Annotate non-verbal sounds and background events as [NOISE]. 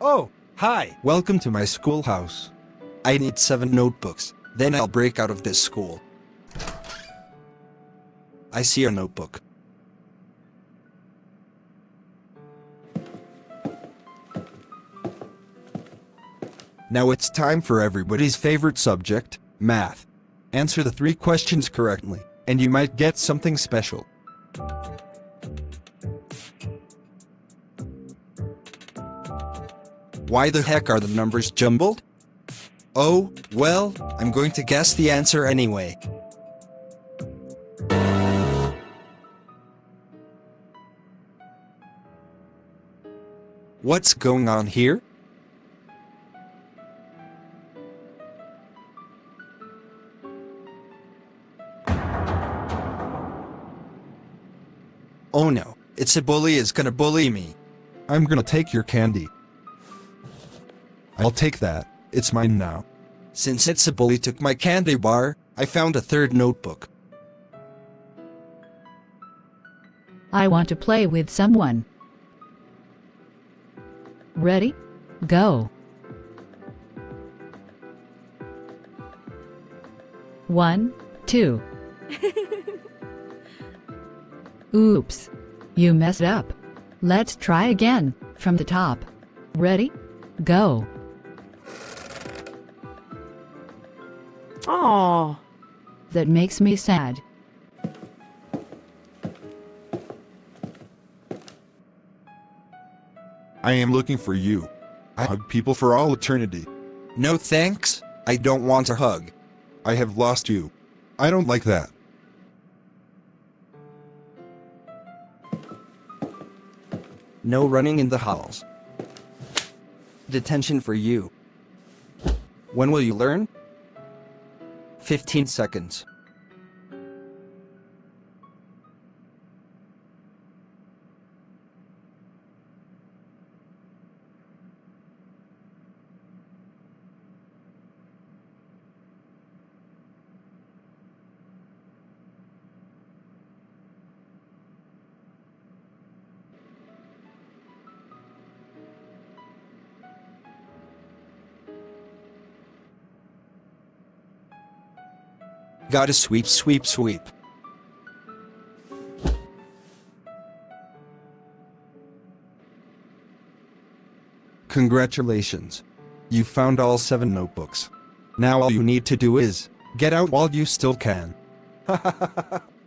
Oh, hi. Welcome to my schoolhouse. I need seven notebooks, then I'll break out of this school. I see a notebook. Now it's time for everybody's favorite subject, math. Answer the three questions correctly, and you might get something special. Why the heck are the numbers jumbled? Oh, well, I'm going to guess the answer anyway. What's going on here? Oh no, it's a bully is gonna bully me. I'm gonna take your candy. I'll take that, it's mine now. Since it's a bully took my candy bar, I found a third notebook. I want to play with someone. Ready? Go. One, two. [LAUGHS] Oops. You messed up. Let's try again, from the top. Ready? Go. Aw. That makes me sad. I am looking for you. I hug people for all eternity. No thanks, I don't want a hug. I have lost you. I don't like that. No running in the halls. Detention for you. When will you learn? 15 seconds. Gotta sweep, sweep, sweep. Congratulations. You found all seven notebooks. Now all you need to do is, get out while you still can. [LAUGHS]